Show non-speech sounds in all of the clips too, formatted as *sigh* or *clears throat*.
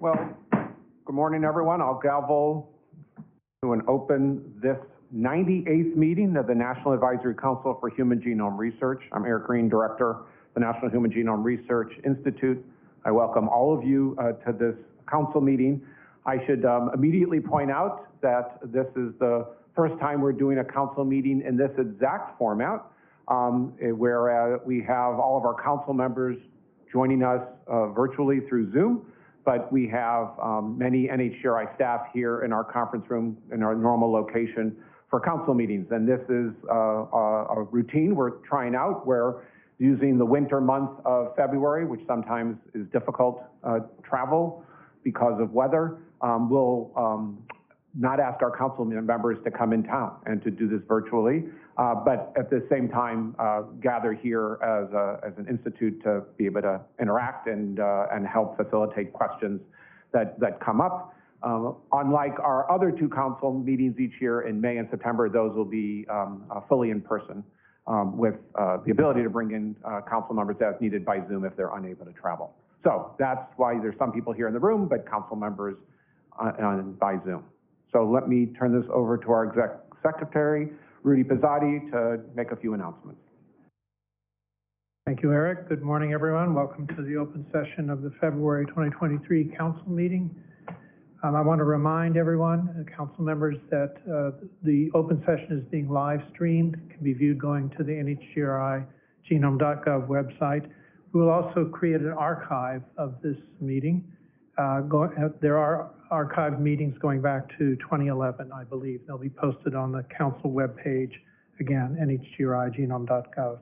Well, good morning, everyone. I'll gavel to and open this 98th meeting of the National Advisory Council for Human Genome Research. I'm Eric Green, Director of the National Human Genome Research Institute. I welcome all of you uh, to this council meeting. I should um, immediately point out that this is the first time we're doing a council meeting in this exact format, um, eh, where uh, we have all of our council members joining us uh, virtually through Zoom, but we have um, many NHGRI staff here in our conference room in our normal location for council meetings. And this is uh, a, a routine we're trying out where using the winter month of February, which sometimes is difficult uh, travel because of weather, um, we'll um, not ask our council members to come in town and to do this virtually, uh, but at the same time uh, gather here as, a, as an institute to be able to interact and, uh, and help facilitate questions that, that come up. Um, unlike our other two council meetings each year in May and September, those will be um, uh, fully in person um, with uh, the ability to bring in uh, council members as needed by Zoom if they're unable to travel. So that's why there's some people here in the room, but council members uh, on, by Zoom. So let me turn this over to our exec secretary, Rudy Pozzatti, to make a few announcements. Thank you, Eric. Good morning, everyone. Welcome to the open session of the February 2023 council meeting. Um, I want to remind everyone, uh, council members, that uh, the open session is being live streamed, can be viewed going to the NHGRI genome.gov website. We will also create an archive of this meeting. Uh, go, uh, there are archived meetings going back to 2011, I believe. They'll be posted on the council webpage, again, nhgrigenome.gov.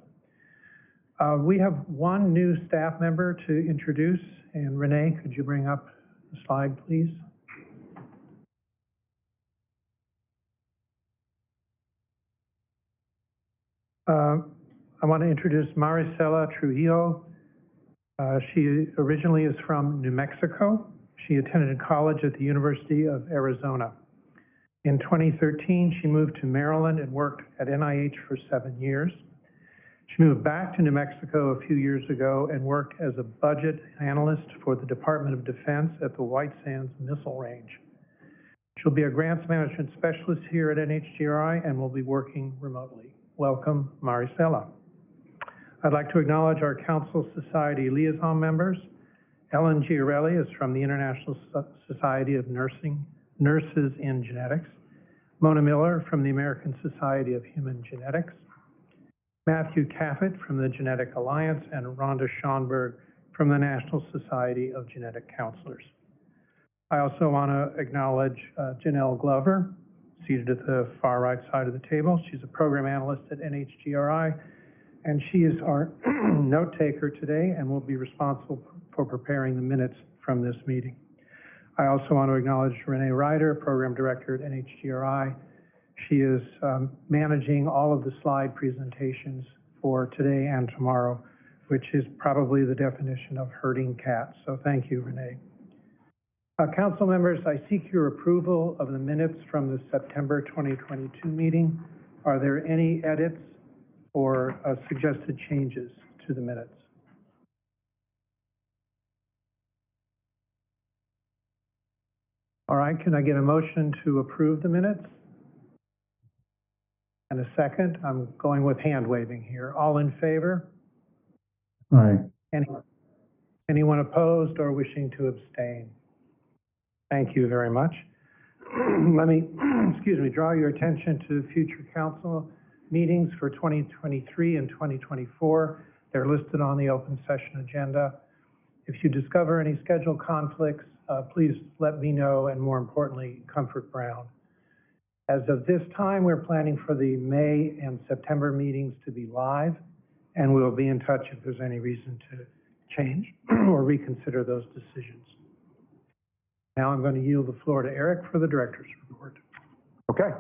Uh, we have one new staff member to introduce, and Renee, could you bring up the slide, please? Uh, I want to introduce Maricela Trujillo. Uh, she originally is from New Mexico. She attended college at the University of Arizona. In 2013, she moved to Maryland and worked at NIH for seven years. She moved back to New Mexico a few years ago and worked as a budget analyst for the Department of Defense at the White Sands Missile Range. She'll be a grants management specialist here at NHGRI and will be working remotely. Welcome, Maricela. I'd like to acknowledge our Council Society liaison members. Ellen Giarelli is from the International Society of Nursing, Nurses in Genetics. Mona Miller from the American Society of Human Genetics. Matthew Caffett from the Genetic Alliance, and Rhonda Schonberg from the National Society of Genetic Counselors. I also want to acknowledge uh, Janelle Glover, seated at the far right side of the table. She's a program analyst at NHGRI, and she is our *clears throat* note taker today and will be responsible for preparing the minutes from this meeting. I also want to acknowledge Renee Ryder, Program Director at NHGRI. She is um, managing all of the slide presentations for today and tomorrow, which is probably the definition of herding cats. So thank you, Renee. Uh, council members, I seek your approval of the minutes from the September 2022 meeting. Are there any edits or uh, suggested changes to the minutes? All right, can I get a motion to approve the minutes? And a second, I'm going with hand waving here. All in favor? Aye. Any, anyone opposed or wishing to abstain? Thank you very much. *clears throat* Let me, *clears throat* excuse me, draw your attention to future council meetings for 2023 and 2024. They're listed on the open session agenda. If you discover any schedule conflicts, uh, please let me know, and more importantly, Comfort Brown. As of this time, we're planning for the May and September meetings to be live, and we'll be in touch if there's any reason to change *clears throat* or reconsider those decisions. Now I'm going to yield the floor to Eric for the director's report. Okay.